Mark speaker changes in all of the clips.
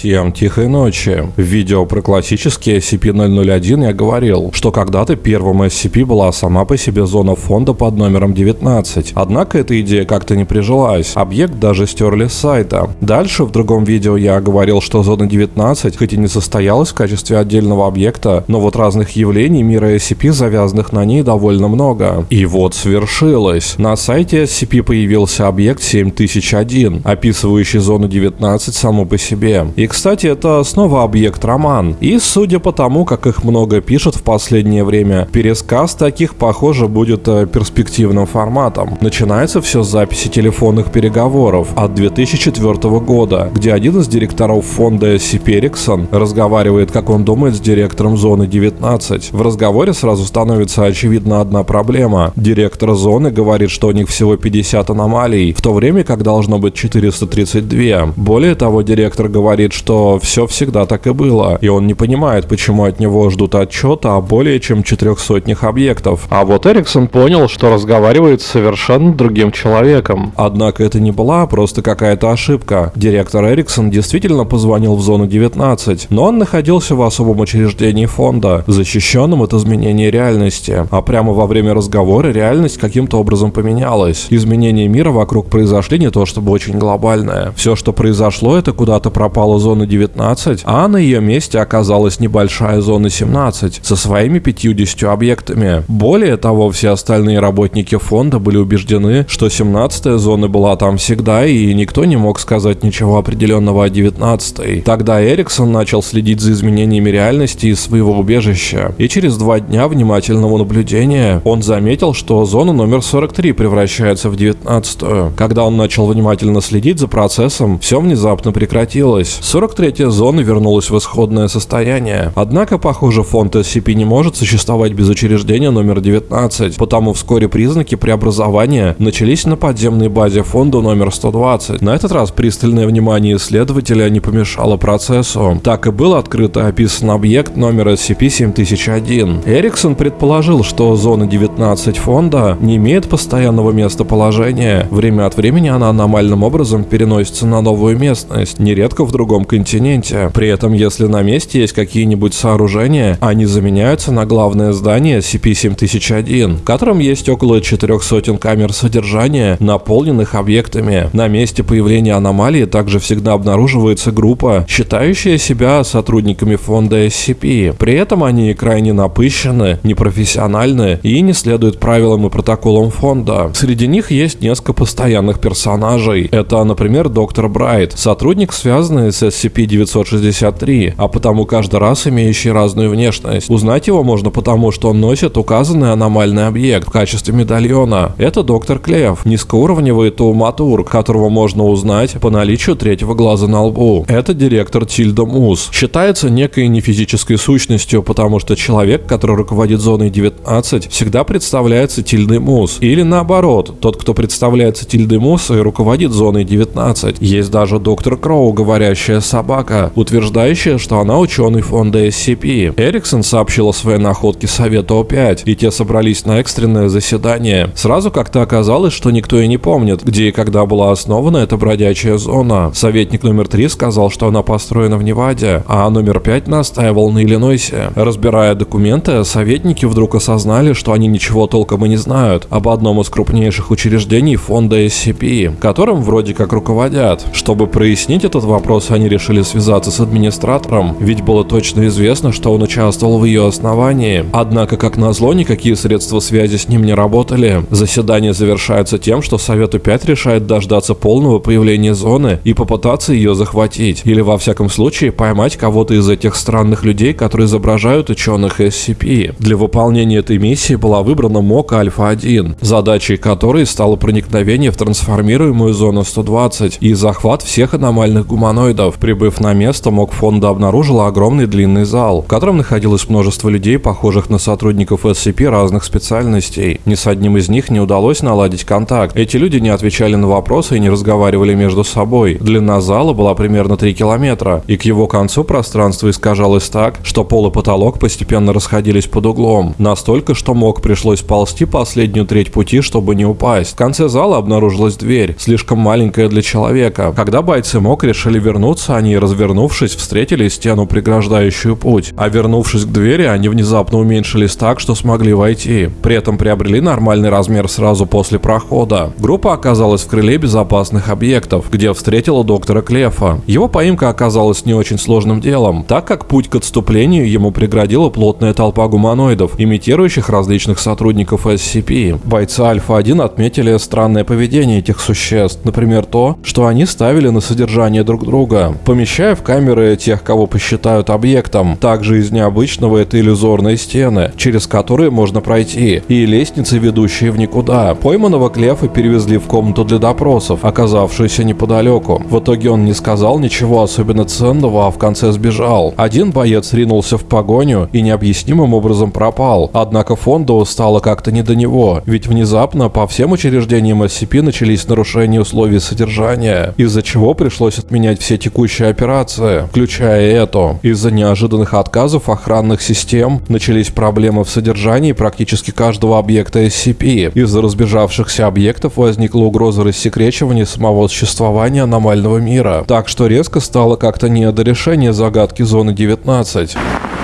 Speaker 1: Всем тихой ночи. В видео про классический SCP-001 я говорил, что когда-то первым SCP была сама по себе зона фонда под номером 19. Однако эта идея как-то не прижилась. Объект даже стерли с сайта. Дальше в другом видео я говорил, что зона 19 хоть и не состоялась в качестве отдельного объекта, но вот разных явлений мира SCP, завязанных на ней, довольно много. И вот свершилось. На сайте SCP появился объект 7001, описывающий зону 19 само по себе. И, кстати, это снова объект роман. И, судя по тому, как их много пишут в последнее время, пересказ таких, похоже, будет э, перспективным форматом. Начинается все с записи телефонных переговоров от 2004 года, где один из директоров фонда SCP Ericsson разговаривает, как он думает, с директором зоны 19. В разговоре сразу становится очевидна одна проблема. Директор зоны говорит, что у них всего 50 аномалий, в то время как должно быть 432. Более того, директор говорит, что все всегда так и было, и он не понимает, почему от него ждут отчета о более чем четырех сотнях объектов. А вот Эриксон понял, что разговаривает с совершенно другим человеком. Однако это не была просто какая-то ошибка. Директор Эриксон действительно позвонил в зону 19, но он находился в особом учреждении фонда, защищенном от изменения реальности. А прямо во время разговора реальность каким-то образом поменялась. Изменение мира вокруг произошли не то чтобы очень глобальное. Все, что произошло, это куда-то пропала зона 19, а на ее месте оказалась небольшая зона 17 со своими 50 объектами. Более того, все остальные работники фонда были убеждены, что 17 зона была там всегда, и никто не мог сказать ничего определенного о 19. Тогда Эриксон начал следить за изменениями реальности из своего убежища, и через два дня внимательного наблюдения он заметил, что зона номер 43 превращается в 19. Когда он начал внимательно следить за процессом, все внезапно прекратилось. 43-я зона вернулась в исходное состояние. Однако, похоже, фонд SCP не может существовать без учреждения номер 19, потому вскоре признаки преобразования начались на подземной базе фонда номер 120. На этот раз пристальное внимание исследователя не помешало процессу. Так и был открыт и описан объект номер SCP-7001. Эриксон предположил, что зона 19 фонда не имеет постоянного местоположения. Время от времени она аномальным образом переносится на новую местность, нередко в другом континенте. При этом, если на месте есть какие-нибудь сооружения, они заменяются на главное здание SCP-7001, в котором есть около четырех сотен камер содержания, наполненных объектами. На месте появления аномалии также всегда обнаруживается группа, считающая себя сотрудниками фонда SCP. При этом они крайне напыщены, непрофессиональны и не следуют правилам и протоколам фонда. Среди них есть несколько постоянных персонажей. Это, например, доктор Брайт, сотрудник, связанный с SCP-963, а потому каждый раз имеющий разную внешность. Узнать его можно потому, что он носит указанный аномальный объект в качестве медальона. Это доктор Клев, низкоуровневый тауматург, которого можно узнать по наличию третьего глаза на лбу. Это директор Тильда Мус. Считается некой нефизической сущностью, потому что человек, который руководит зоной 19, всегда представляется Тильдой Мус. Или наоборот, тот, кто представляется Тильдой Мус и руководит зоной 19. Есть даже доктор Кроу, говорящая собака, утверждающая, что она ученый фонда SCP. Эриксон сообщил о своей находке Совету О5, и те собрались на экстренное заседание. Сразу как-то оказалось, что никто и не помнит, где и когда была основана эта бродячая зона. Советник номер 3 сказал, что она построена в Неваде, а номер 5 настаивал на Иллинойсе. Разбирая документы, советники вдруг осознали, что они ничего толком и не знают об одном из крупнейших учреждений фонда SCP, которым вроде как руководят. Чтобы прояснить этот вопрос, они решили связаться с администратором, ведь было точно известно, что он участвовал в ее основании. Однако, как назло, никакие средства связи с ним не работали. Заседание завершается тем, что Совету 5 решает дождаться полного появления зоны и попытаться ее захватить. Или, во всяком случае, поймать кого-то из этих странных людей, которые изображают ученых SCP. Для выполнения этой миссии была выбрана МОК Альфа-1, задачей которой стало проникновение в трансформируемую зону 120 и захват всех аномальных гуманоидов. Прибыв на место, МОК фонда обнаружила огромный длинный зал, в котором находилось множество людей, похожих на сотрудников SCP разных специальностей. Ни с одним из них не удалось наладить контакт. Эти люди не отвечали на вопросы и не разговаривали между собой. Длина зала была примерно 3 километра, и к его концу пространство искажалось так, что пол и потолок постепенно расходились под углом. Настолько, что МОК пришлось ползти последнюю треть пути, чтобы не упасть. В конце зала обнаружилась дверь, слишком маленькая для человека. Когда бойцы МОК решили вернуться, Разумеется, они, развернувшись, встретили стену, преграждающую путь, а вернувшись к двери, они внезапно уменьшились так, что смогли войти. При этом приобрели нормальный размер сразу после прохода. Группа оказалась в крыле безопасных объектов, где встретила доктора Клефа. Его поимка оказалась не очень сложным делом, так как путь к отступлению ему преградила плотная толпа гуманоидов, имитирующих различных сотрудников SCP. Бойцы Альфа-1 отметили странное поведение этих существ, например то, что они ставили на содержание друг друга, помещая в камеры тех, кого посчитают объектом. Также из необычного это иллюзорные стены, через которые можно пройти, и лестницы, ведущие в никуда. Пойманного Клефа перевезли в комнату для допросов, оказавшуюся неподалеку. В итоге он не сказал ничего особенно ценного, а в конце сбежал. Один боец ринулся в погоню и необъяснимым образом пропал. Однако фонду стало как-то не до него, ведь внезапно по всем учреждениям SCP начались нарушения условий содержания, из-за чего пришлось отменять все текущие операции, включая эту. Из-за неожиданных отказов охранных систем начались проблемы в содержании практически каждого объекта SCP. Из-за разбежавшихся объектов возникла угроза рассекречивания самого существования аномального мира. Так что резко стало как-то не до решения загадки зоны 19.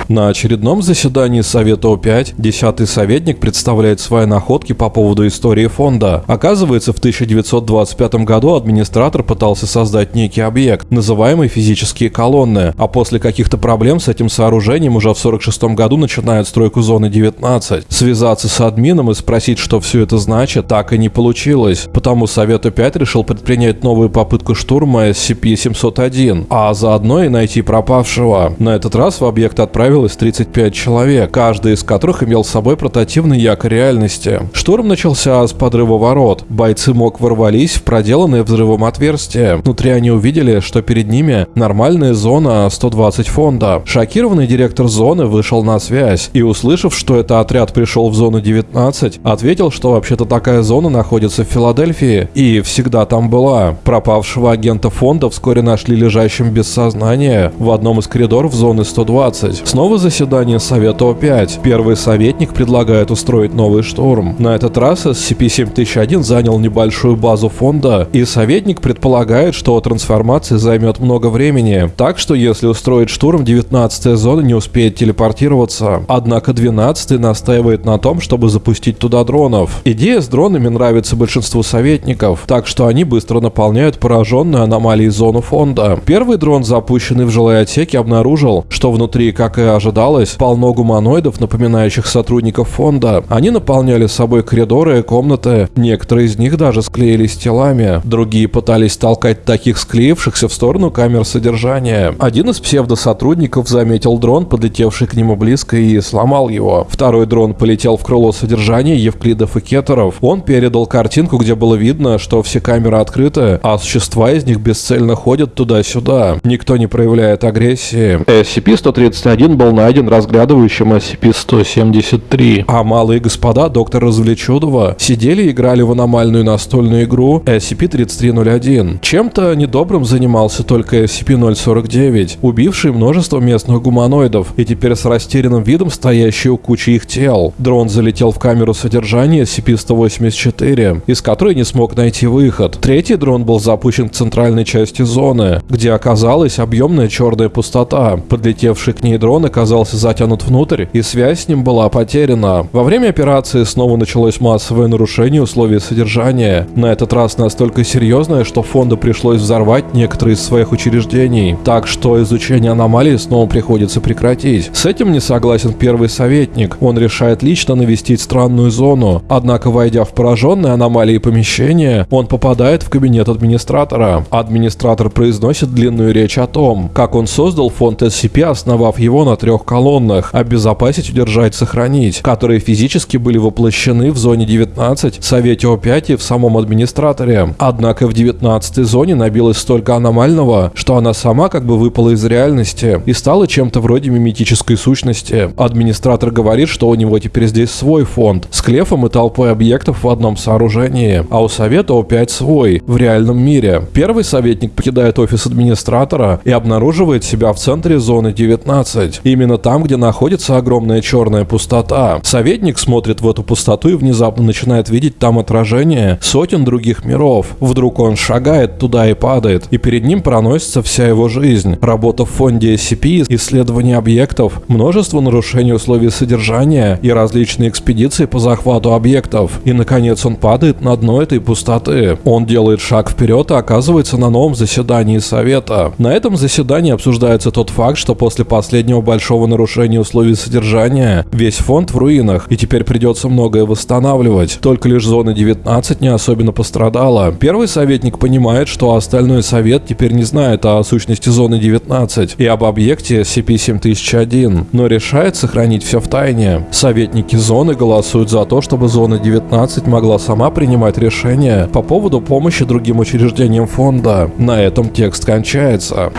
Speaker 1: На очередном заседании Совета О5 десятый советник представляет свои находки по поводу истории фонда. Оказывается, в 1925 году администратор пытался создать некий объект, называемый физические колонны, а после каких-то проблем с этим сооружением уже в 1946 году начинает стройку зоны 19. Связаться с админом и спросить, что все это значит, так и не получилось, потому Совет О5 решил предпринять новую попытку штурма SCP-701, а заодно и найти пропавшего. На этот раз в объект отправили отправилось 35 человек, каждый из которых имел с собой портативный якорь реальности. Штурм начался с подрыва ворот. Бойцы МОК ворвались в проделанное взрывом отверстие. Внутри они увидели, что перед ними нормальная зона 120 фонда. Шокированный директор зоны вышел на связь и, услышав, что это отряд пришел в зону 19, ответил, что вообще-то такая зона находится в Филадельфии и всегда там была. Пропавшего агента фонда вскоре нашли лежащим без сознания в одном из коридоров зоны 120. Снова Снова заседание Совета О5. Первый советник предлагает устроить новый штурм. На этот раз SCP-7001 занял небольшую базу фонда, и советник предполагает, что трансформация займет много времени. Так что если устроить штурм, 19-я зона не успеет телепортироваться. Однако 12-й настаивает на том, чтобы запустить туда дронов. Идея с дронами нравится большинству советников, так что они быстро наполняют пораженную аномалией зону фонда. Первый дрон, запущенный в жилые отсеки, обнаружил, что внутри, как и ожидалось, полно гуманоидов, напоминающих сотрудников фонда. Они наполняли собой коридоры и комнаты, некоторые из них даже склеились телами, другие пытались толкать таких склеившихся в сторону камер содержания. Один из псевдосотрудников заметил дрон, подлетевший к нему близко и сломал его. Второй дрон полетел в крыло содержания Евклидов и Кеттеров. Он передал картинку, где было видно, что все камеры открыты, а существа из них бесцельно ходят туда-сюда. Никто не проявляет агрессии. SCP-131 был найден разглядывающим SCP-173. А малые господа доктора Развлечудова сидели и играли в аномальную настольную игру SCP-3301. Чем-то недобрым занимался только SCP-049, убивший множество местных гуманоидов и теперь с растерянным видом стоящий у кучи их тел. Дрон залетел в камеру содержания SCP-184, из которой не смог найти выход. Третий дрон был запущен к центральной части зоны, где оказалась объемная черная пустота. Подлетевший к ней дрон оказался затянут внутрь, и связь с ним была потеряна. Во время операции снова началось массовое нарушение условий содержания. На этот раз настолько серьезное, что фонду пришлось взорвать некоторые из своих учреждений. Так что изучение аномалии снова приходится прекратить. С этим не согласен первый советник. Он решает лично навестить странную зону. Однако, войдя в пораженное аномалии помещение, он попадает в кабинет администратора. Администратор произносит длинную речь о том, как он создал фонд SCP, основав его на трех колоннах «Обезопасить, удержать, сохранить», которые физически были воплощены в зоне 19, Совете О5 и в самом администраторе. Однако в 19 зоне набилось столько аномального, что она сама как бы выпала из реальности и стала чем-то вроде миметической сущности. Администратор говорит, что у него теперь здесь свой фонд с клефом и толпой объектов в одном сооружении, а у Совета О5 свой, в реальном мире. Первый советник покидает офис администратора и обнаруживает себя в центре зоны 19. Именно там, где находится огромная черная пустота. Советник смотрит в эту пустоту и внезапно начинает видеть там отражение сотен других миров. Вдруг он шагает туда и падает, и перед ним проносится вся его жизнь. Работа в фонде SCP, исследование объектов, множество нарушений условий содержания и различные экспедиции по захвату объектов. И, наконец, он падает на дно этой пустоты. Он делает шаг вперед и оказывается на новом заседании Совета. На этом заседании обсуждается тот факт, что после последнего большого нарушения условий содержания весь фонд в руинах, и теперь придется многое восстанавливать. Только лишь зона 19 не особенно пострадала. Первый советник понимает, что остальной совет теперь не знает о сущности зоны 19 и об объекте SCP-7001, но решает сохранить все в тайне. Советники зоны голосуют за то, чтобы зона 19 могла сама принимать решения по поводу помощи другим учреждениям фонда. На этом текст кончается.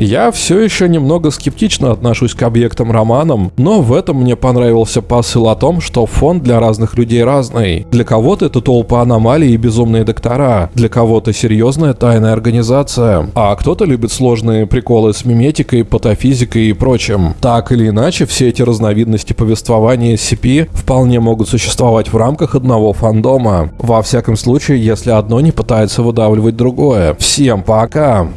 Speaker 1: Я все еще немного скептично отношусь к объектам романам, но в этом мне понравился посыл о том, что фонд для разных людей разный. Для кого-то это толпа аномалий и безумные доктора, для кого-то серьезная тайная организация, а кто-то любит сложные приколы с миметикой, патофизикой и прочим. Так или иначе, все эти разновидности повествования SCP вполне могут существовать в рамках одного фандома. Во всяком случае, если одно не пытается выдавливать другое. Всем пока!